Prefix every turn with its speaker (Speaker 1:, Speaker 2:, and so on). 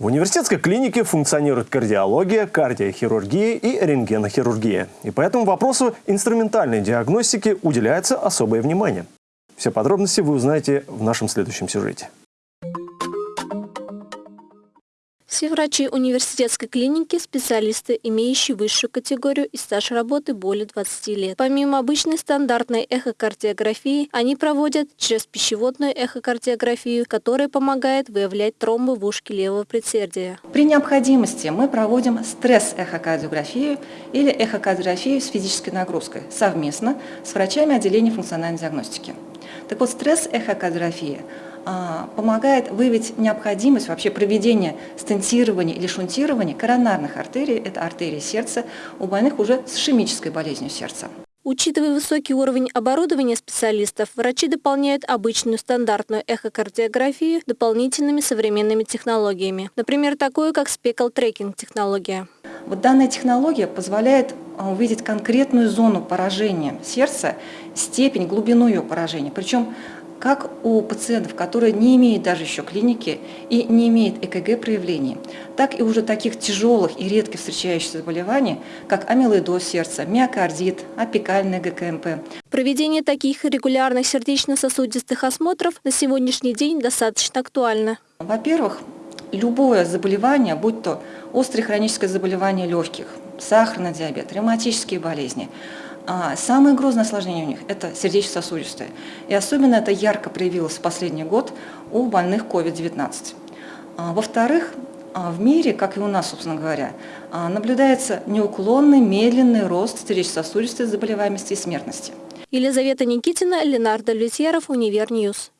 Speaker 1: В университетской клинике функционирует кардиология, кардиохирургия и рентгенохирургия. И по этому вопросу инструментальной диагностике уделяется особое внимание. Все подробности вы узнаете в нашем следующем сюжете.
Speaker 2: Все врачи университетской клиники – специалисты, имеющие высшую категорию и стаж работы более 20 лет. Помимо обычной стандартной эхокардиографии, они проводят через пищеводную эхокардиографию, которая помогает выявлять тромбы в ушке левого предсердия.
Speaker 3: При необходимости мы проводим стресс-эхокардиографию или эхокардиографию с физической нагрузкой совместно с врачами отделения функциональной диагностики. Так вот, стресс-эхокардиография помогает выявить необходимость вообще проведения стентирования или шунтирования коронарных артерий, это артерии сердца, у больных уже с ишемической болезнью сердца.
Speaker 2: Учитывая высокий уровень оборудования специалистов, врачи дополняют обычную стандартную эхокардиографию дополнительными современными технологиями. Например, такую, как спекл-трекинг технология.
Speaker 3: Вот данная технология позволяет а, увидеть конкретную зону поражения сердца, степень, глубину ее поражения. Причем как у пациентов, которые не имеют даже еще клиники и не имеют ЭКГ проявлений, так и уже таких тяжелых и редко встречающихся заболеваний, как амилоидоз сердца, миокардит, апикальный ГКМП.
Speaker 2: Проведение таких регулярных сердечно-сосудистых осмотров на сегодняшний день достаточно актуально.
Speaker 3: Во-первых, любое заболевание, будь то острое хроническое заболевание легких, сахарный диабет, ревматические болезни, а самое грозное осложнение у них – это сердечно-сосудистое. И особенно это ярко проявилось в последний год у больных COVID-19. А, во-вторых, а, в мире, как и у нас, собственно говоря, наблюдается неуклонный, медленный рост сердечно-сосудистой заболеваемости и смертности.
Speaker 2: Елизавета Никитина, Ленар Давлютьеров, Univer News.